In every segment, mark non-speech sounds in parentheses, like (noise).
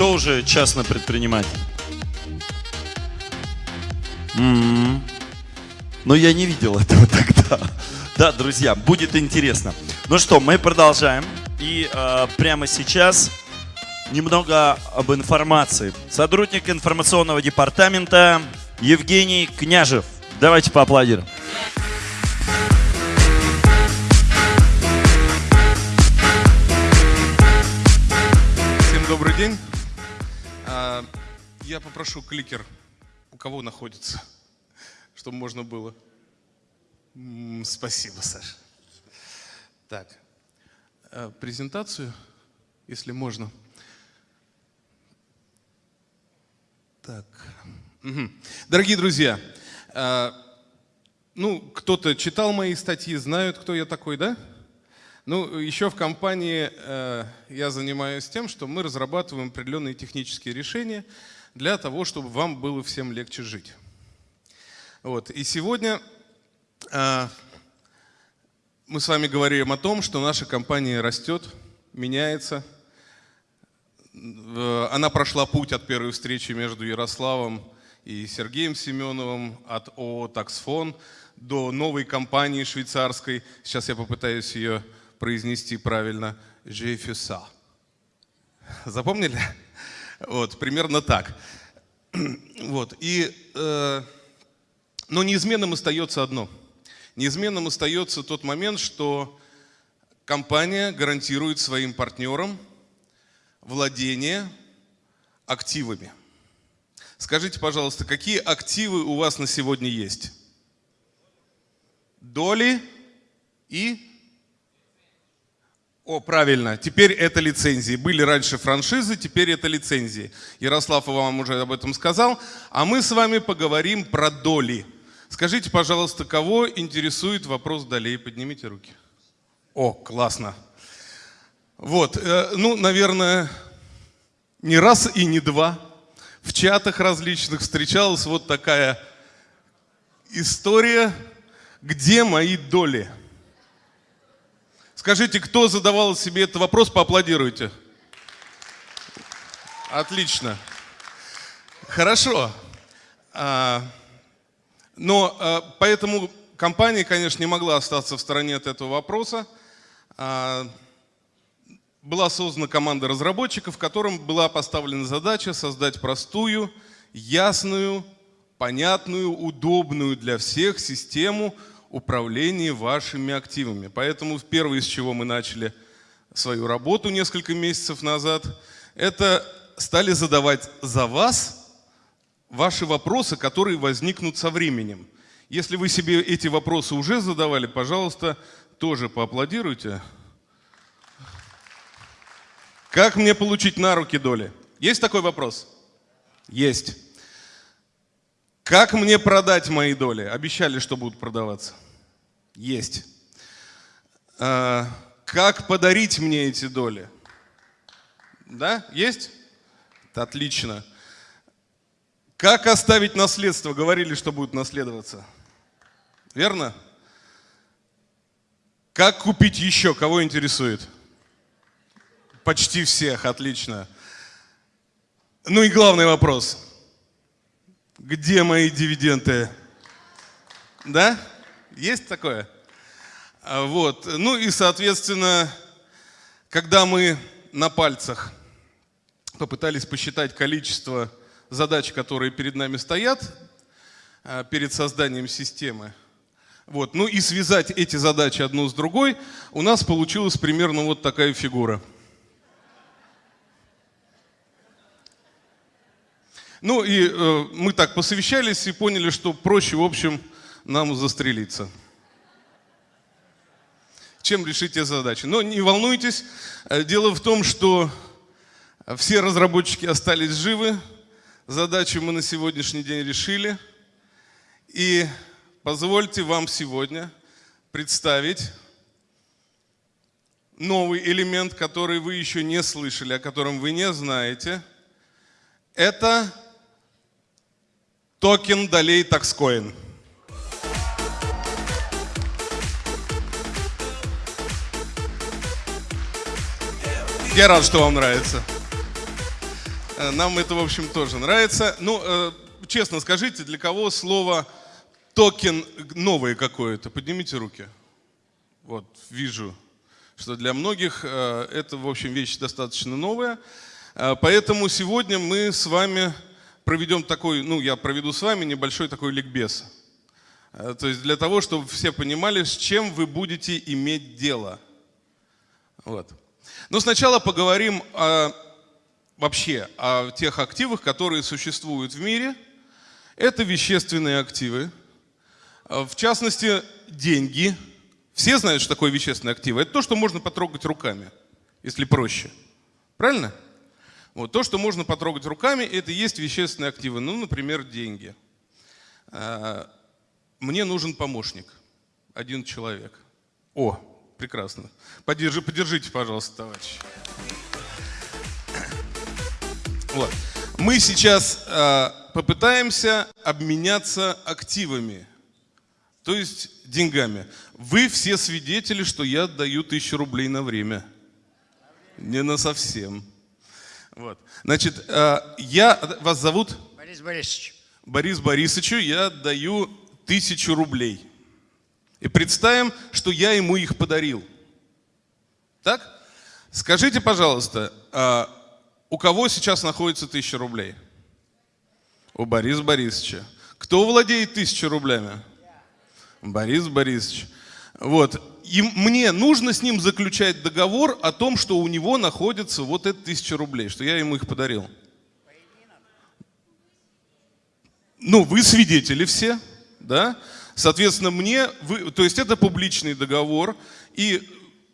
Кто уже частный предприниматель? М-м. Но я не видел этого (laughs) тогда. Да, друзья, будет интересно. Ну что, мы продолжаем. И э, прямо сейчас немного об информации. Сотрудник информационного департамента Евгений Княжев. Давайте поаплодируем. Всем добрый день. Я попрошу кликер, у кого находится, чтобы можно было. Спасибо, Саша. Так, э, презентацию, если можно. Так. Угу. Дорогие друзья, э, ну, кто-то читал мои статьи, знают, кто я такой, да? Ну, еще в компании э, я занимаюсь тем, что мы разрабатываем определенные технические решения для того, чтобы вам было всем легче жить. Вот. И сегодня э, мы с вами говорим о том, что наша компания растет, меняется. Она прошла путь от первой встречи между Ярославом и Сергеем Семеновым, от ООО «Таксфон» до новой компании швейцарской. Сейчас я попытаюсь ее произнести правильно. «Жефюса». Запомнили? Вот, примерно так. Вот, и, э, но неизменным остается одно – Неизменным остается тот момент, что компания гарантирует своим партнерам владение активами. Скажите, пожалуйста, какие активы у вас на сегодня есть? Доли и... О, правильно, теперь это лицензии. Были раньше франшизы, теперь это лицензии. Ярослав вам уже об этом сказал. А мы с вами поговорим про доли. Скажите, пожалуйста, кого интересует вопрос долей? Поднимите руки. О, классно. Вот, э, ну, наверное, не раз и не два в чатах различных встречалась вот такая история, где мои доли? Скажите, кто задавал себе этот вопрос, поаплодируйте. Отлично. Хорошо. А, но э, поэтому компания, конечно, не могла остаться в стороне от этого вопроса. А, была создана команда разработчиков, которым была поставлена задача создать простую, ясную, понятную, удобную для всех систему управления вашими активами. Поэтому первое, с чего мы начали свою работу несколько месяцев назад, это стали задавать за вас ваши вопросы, которые возникнут со временем. Если вы себе эти вопросы уже задавали, пожалуйста, тоже поаплодируйте. Как мне получить на руки доли? Есть такой вопрос? Есть. Как мне продать мои доли? Обещали, что будут продаваться. Есть. А, как подарить мне эти доли? Да? Есть? Отлично. Как оставить наследство? Говорили, что будет наследоваться. Верно? Как купить еще? Кого интересует? Почти всех, отлично. Ну и главный вопрос. Где мои дивиденды? Да? Есть такое? А, вот. Ну и, соответственно, когда мы на пальцах попытались посчитать количество задач, которые перед нами стоят, э, перед созданием системы. Вот. Ну и связать эти задачи одну с другой, у нас получилась примерно вот такая фигура. Ну и э, мы так посовещались и поняли, что проще, в общем, нам застрелиться. Чем решить эти задачи. Но не волнуйтесь, э, дело в том, что все разработчики остались живы, Задачу мы на сегодняшний день решили. И позвольте вам сегодня представить новый элемент, который вы еще не слышали, о котором вы не знаете. Это токен долей Taxcoin. Я рад, что вам нравится. Э, нам это, в общем, тоже нравится. Ну, э, честно скажите, для кого слово токен новое какое-то? Поднимите руки. Вот, вижу, что для многих э, это, в общем, вещь достаточно новая. Поэтому сегодня мы с вами проведем такой, ну, я проведу с вами небольшой такой ликбез. То есть для того, чтобы все понимали, с чем вы будете иметь дело. Вот. Но сначала поговорим о вообще о тех активах, которые существуют в мире. Это вещественные активы, в частности, деньги. Все знают, что такое вещественные активы. Это то, что можно потрогать руками, если проще. Правильно? Вот, то, что можно потрогать руками, это и есть вещественные активы. Ну, например, деньги. А, мне нужен помощник. Один человек. О, прекрасно. Подержи, подержите, пожалуйста, товарищ. Вот. Мы сейчас э, попытаемся обменяться активами, то есть деньгами. Вы все свидетели, что я даю тысячу рублей на время. Не на совсем. Вот. Значит, э, я, вас зовут? Борис Борисович. Борис Борисовичу я даю тысячу рублей. И представим, что я ему их подарил. Так? Скажите, пожалуйста, а, у кого сейчас находится тысяча рублей? У Бориса Борисовича. Кто владеет тысячей рублями? Борис Борисович. Вот. И мне нужно с ним заключать договор о том, что у него находится вот эта тысяча рублей, что я ему их подарил. Ну, вы свидетели все, да? Соответственно, мне, вы, то есть это публичный договор, и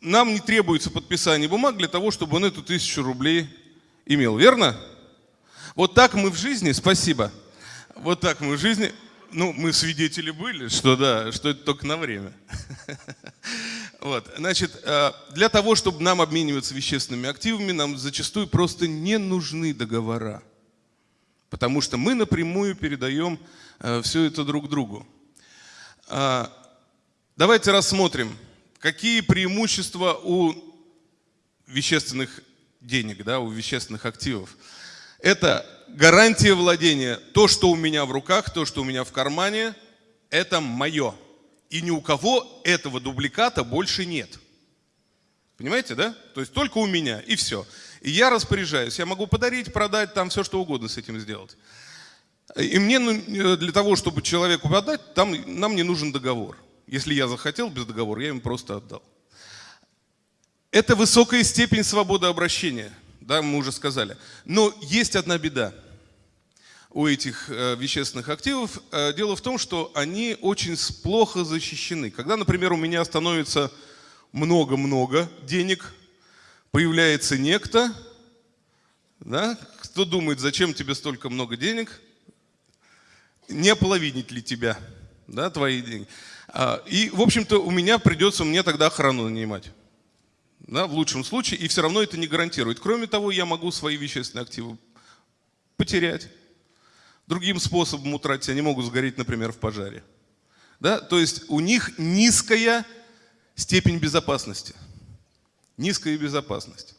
нам не требуется подписание бумаг для того, чтобы он эту тысячу рублей имел, верно? Вот так мы в жизни, спасибо, вот так мы в жизни, ну, мы свидетели были, что да, что это только на время. (laughs) Вот, значит, э, для того, чтобы нам обмениваться вещественными активами, нам зачастую просто не нужны договора. Потому что мы напрямую передаем э, все это друг другу. А, давайте рассмотрим, какие преимущества у вещественных денег, да, у вещественных активов. Это гарантия владения. То, что у меня в руках, то, что у меня в кармане, это мое. И ни у кого этого дубликата больше нет. Понимаете, да? То есть только у меня, и все. И я распоряжаюсь. Я могу подарить, продать, там все что угодно с этим сделать. И мне ну, для того, чтобы человеку отдать, там, нам не нужен договор. Если я захотел без договора, я ему просто отдал. Это высокая степень свободы обращения, да, мы уже сказали. Но есть одна беда у этих э, вещественных активов. Э, дело в том, что они очень плохо защищены. Когда, например, у меня становится много-много денег, появляется некто, да, кто думает, зачем тебе столько много денег, не половинить ли тебя, да, твои деньги. А, и, в общем-то, у меня придется мне тогда охрану нанимать да, в лучшем случае, и все равно это не гарантирует. Кроме того, я могу свои вещественные активы потерять. Другим способом утратить они могут сгореть, например, в пожаре. Да? То есть у них низкая степень безопасности. Низкая безопасность.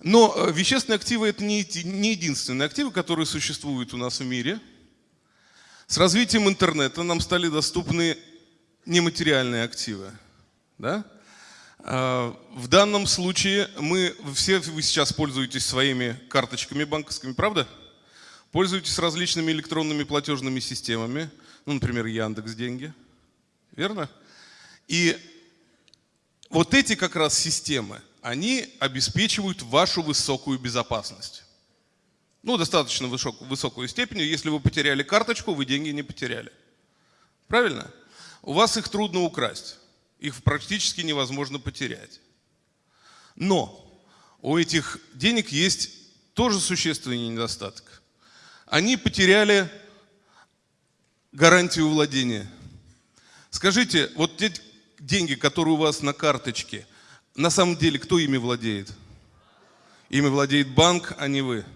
Но э, вещественные активы – это не единственные активы, которые существуют у нас в мире. С развитием интернета нам стали доступны нематериальные активы. Да? А, в данном случае мы, все вы сейчас пользуетесь своими карточками банковскими, правда? Пользуетесь различными электронными платежными системами, ну, например, Яндекс Деньги, верно? И вот эти как раз системы, они обеспечивают вашу высокую безопасность. Ну, достаточно высокую степень. Если вы потеряли карточку, вы деньги не потеряли. Правильно? У вас их трудно украсть их практически невозможно потерять. Но у этих денег есть тоже существенный недостаток. Они потеряли гарантию владения. Скажите, вот те деньги, которые у вас на карточке, на самом деле кто ими владеет? Ими владеет банк, а не вы.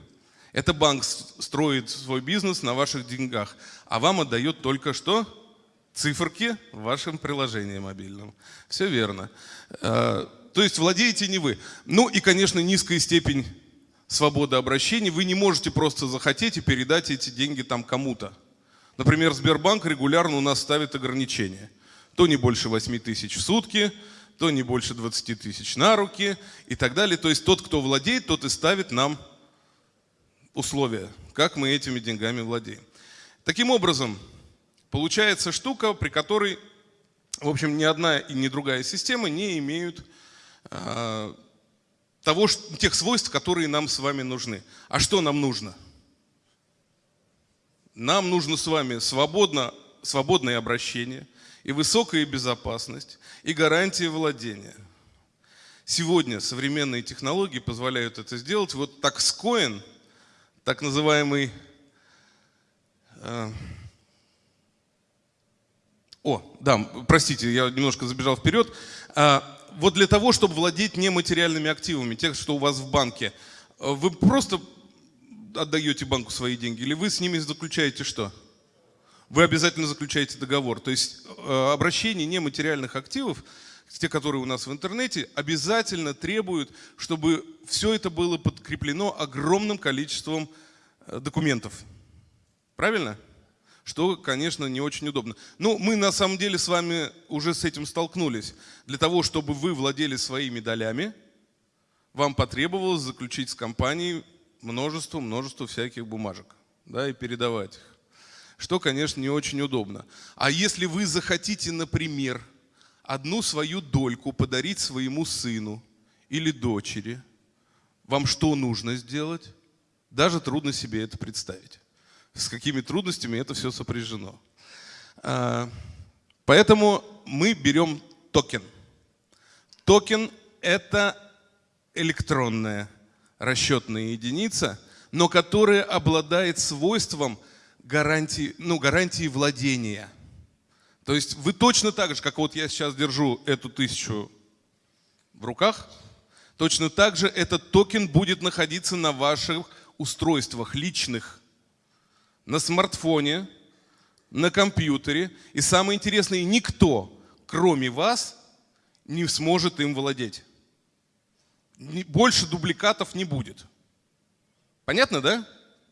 Это банк строит свой бизнес на ваших деньгах, а вам отдает только что циферки в вашем приложении мобильном. Все верно. Э, то есть владеете не вы. Ну и, конечно, низкая степень свободы обращения, вы не можете просто захотеть и передать эти деньги там кому-то. Например, Сбербанк регулярно у нас ставит ограничения. То не больше 8 тысяч в сутки, то не больше 20 тысяч на руки и так далее. То есть тот, кто владеет, тот и ставит нам условия, как мы этими деньгами владеем. Таким образом, получается штука, при которой, в общем, ни одна и ни другая система не имеют э, того, тех свойств, которые нам с вами нужны. А что нам нужно? Нам нужно с вами свободно, свободное обращение и высокая безопасность, и гарантии владения. Сегодня современные технологии позволяют это сделать. Вот TaxCoin, так называемый... Э, о, да, простите, я немножко забежал вперед. А, вот для того, чтобы владеть нематериальными активами, тех, что у вас в банке, э, вы просто отдаете банку свои деньги, или вы с ними заключаете что? Вы обязательно заключаете договор. То есть э, обращение нематериальных активов, те, которые у нас в интернете, обязательно требуют, чтобы все это было подкреплено огромным количеством документов. Правильно? Что, конечно, не очень удобно. Ну, мы на самом деле с вами уже с этим столкнулись. Для того, чтобы вы владели своими долями, вам потребовалось заключить с компанией множество, множество всяких бумажек, да, и передавать их. Что, конечно, не очень удобно. А если вы захотите, например, одну свою дольку подарить своему сыну или дочери, вам что нужно сделать? Даже трудно себе это представить. С какими трудностями это все сопряжено. А, поэтому мы берем токен. Токен – это электронная расчетная единица, но которая обладает свойством гарантии, ну, гарантии владения. То есть вы точно так же, как вот я сейчас держу эту тысячу в руках, точно так же этот токен будет находиться на ваших устройствах личных, на смартфоне, на компьютере. И самое интересное, никто, кроме вас, не сможет им владеть больше дубликатов не будет. Понятно, да?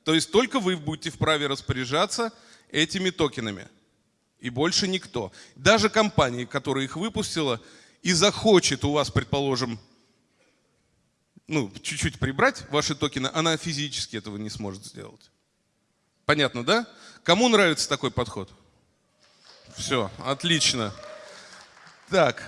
То есть только вы будете вправе распоряжаться этими токенами. И больше никто. Даже компания, которая их выпустила и захочет у вас, предположим, ну, чуть-чуть прибрать ваши токены, она физически этого не сможет сделать. Понятно, да? Кому нравится такой подход? Все, отлично. Так,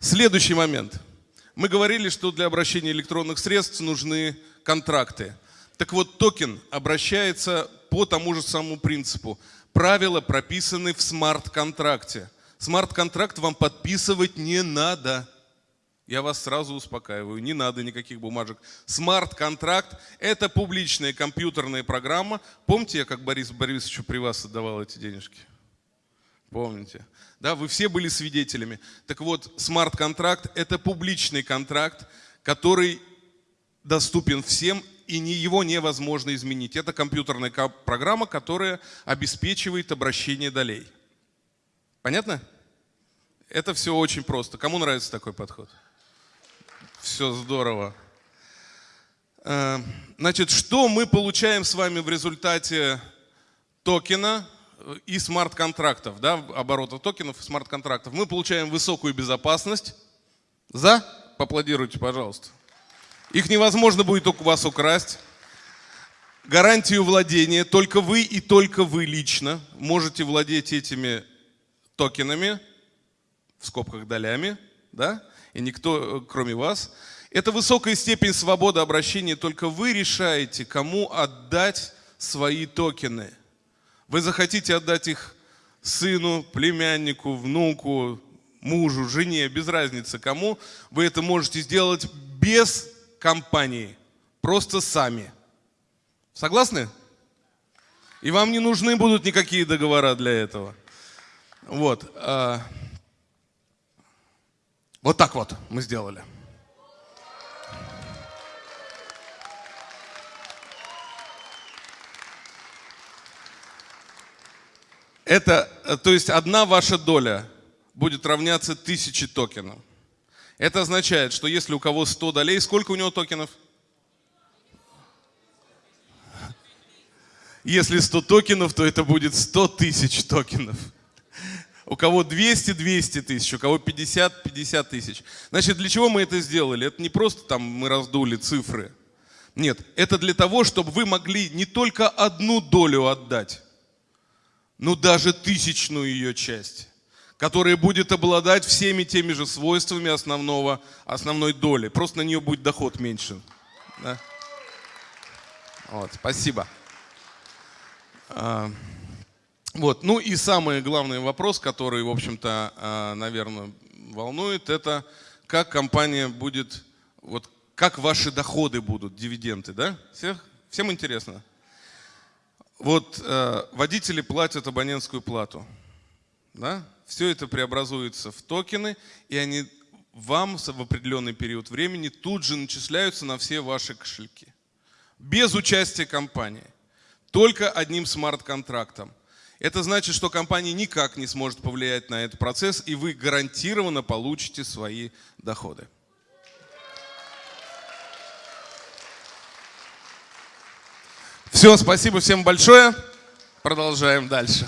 следующий момент – мы говорили, что для обращения электронных средств нужны контракты. Так вот, токен обращается по тому же самому принципу. Правила прописаны в смарт-контракте. Смарт-контракт вам подписывать не надо. Я вас сразу успокаиваю, не надо никаких бумажек. Смарт-контракт – это публичная компьютерная программа. Помните, я как Борис Борисовичу при вас отдавал эти денежки? Помните? Да, вы все были свидетелями. Так вот, смарт-контракт – это публичный контракт, который доступен всем, и его невозможно изменить. Это компьютерная программа, которая обеспечивает обращение долей. Понятно? Это все очень просто. Кому нравится такой подход? Все здорово. Э, значит, что мы получаем с вами в результате токена – и смарт-контрактов, да, оборота токенов и смарт-контрактов, мы получаем высокую безопасность. За? Поаплодируйте, пожалуйста. Их невозможно будет у вас украсть. Гарантию владения. Только вы и только вы лично можете владеть этими токенами, в скобках долями, да, и никто, э, кроме вас. Это высокая степень свободы обращения, только вы решаете, кому отдать свои токены – вы захотите отдать их сыну, племяннику, внуку, мужу, жене, без разницы кому, вы это можете сделать без компании, просто сами. Согласны? И вам не нужны будут никакие договора для этого. Вот. Вот так вот мы сделали. Это, э, то есть одна ваша доля будет равняться тысяче токенов. Это означает, что если у кого 100 долей, сколько у него токенов? Если 100 токенов, то это будет 100 тысяч токенов. У кого 200, 200 тысяч, у кого 50, 50 тысяч. Значит, для чего мы это сделали? Это не просто там мы раздули цифры. Нет, это для того, чтобы вы могли не только одну долю отдать, но даже тысячную ее часть, которая будет обладать всеми теми же свойствами основного, основной доли. Просто на нее будет доход меньше. Да? Вот, спасибо. А, вот, ну и самый главный вопрос, который, в общем-то, а, наверное, волнует, это как компания будет, вот как ваши доходы будут, дивиденды, да? Всех, всем интересно? Вот э, водители платят абонентскую плату, да? Все это преобразуется в токены, и они вам в определенный период времени тут же начисляются на все ваши кошельки без участия компании, только одним смарт-контрактом. Это значит, что компания никак не сможет повлиять на этот процесс, и вы гарантированно получите свои доходы. Все, спасибо всем большое. Продолжаем дальше.